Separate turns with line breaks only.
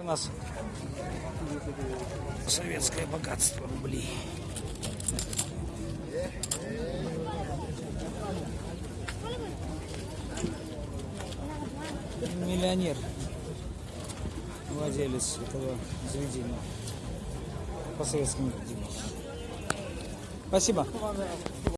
У нас советское богатство рублей. Миллионер, владелец этого заведения по советскому. Спасибо.